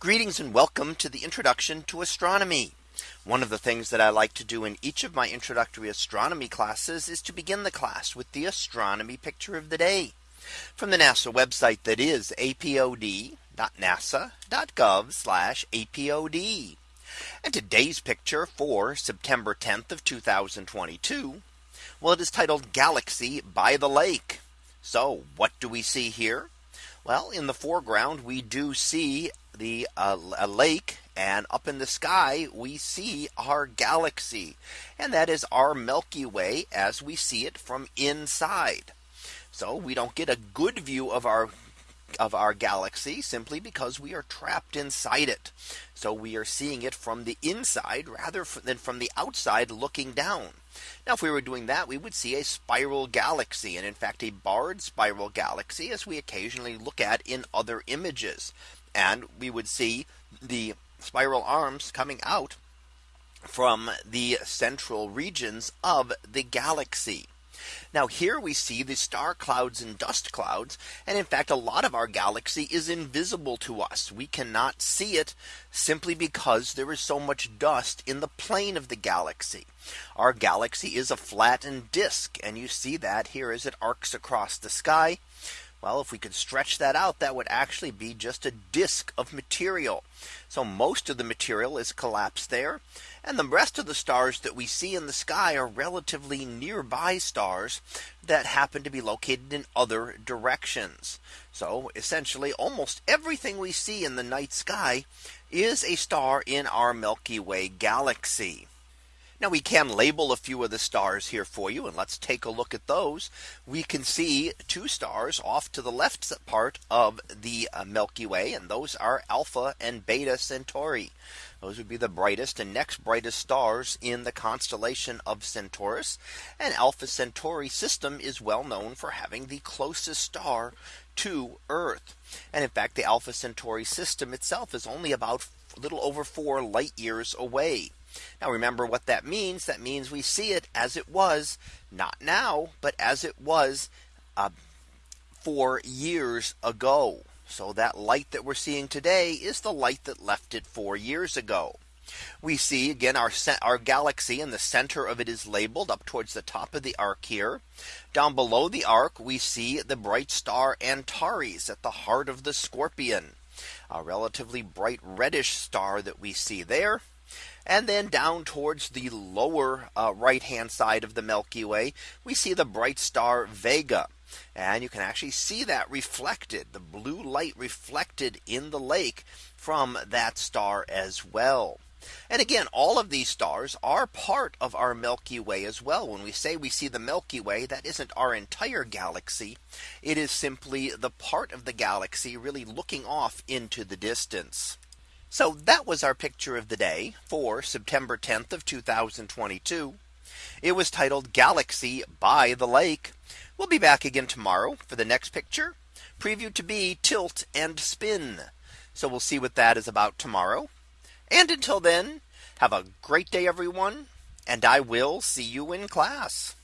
Greetings and welcome to the introduction to astronomy. One of the things that I like to do in each of my introductory astronomy classes is to begin the class with the astronomy picture of the day from the NASA website that is apod.nasa.gov apod. And today's picture for September 10th of 2022. Well, it is titled Galaxy by the Lake. So what do we see here? Well, in the foreground, we do see the uh, a lake and up in the sky we see our galaxy and that is our Milky Way as we see it from inside. So we don't get a good view of our of our galaxy simply because we are trapped inside it. So we are seeing it from the inside rather than from the outside looking down. Now if we were doing that we would see a spiral galaxy and in fact a barred spiral galaxy as we occasionally look at in other images and we would see the spiral arms coming out from the central regions of the galaxy. Now here we see the star clouds and dust clouds. And in fact, a lot of our galaxy is invisible to us. We cannot see it simply because there is so much dust in the plane of the galaxy. Our galaxy is a flattened disk. And you see that here as it arcs across the sky. Well, if we could stretch that out, that would actually be just a disk of material. So most of the material is collapsed there. And the rest of the stars that we see in the sky are relatively nearby stars that happen to be located in other directions. So essentially almost everything we see in the night sky is a star in our Milky Way galaxy. Now we can label a few of the stars here for you and let's take a look at those. We can see two stars off to the left part of the uh, Milky Way and those are Alpha and Beta Centauri. Those would be the brightest and next brightest stars in the constellation of Centaurus. And Alpha Centauri system is well known for having the closest star to Earth. And in fact, the Alpha Centauri system itself is only about a little over four light years away. Now remember what that means. That means we see it as it was not now, but as it was uh, four years ago. So that light that we're seeing today is the light that left it four years ago. We see again our our galaxy and the center of it is labeled up towards the top of the arc here. Down below the arc we see the bright star Antares at the heart of the scorpion. A relatively bright reddish star that we see there. And then down towards the lower uh, right hand side of the Milky Way, we see the bright star Vega. And you can actually see that reflected the blue light reflected in the lake from that star as well. And again, all of these stars are part of our Milky Way as well. When we say we see the Milky Way, that isn't our entire galaxy. It is simply the part of the galaxy really looking off into the distance. So that was our picture of the day for September 10th of 2022. It was titled Galaxy by the Lake. We'll be back again tomorrow for the next picture preview to be tilt and spin. So we'll see what that is about tomorrow. And until then, have a great day, everyone. And I will see you in class.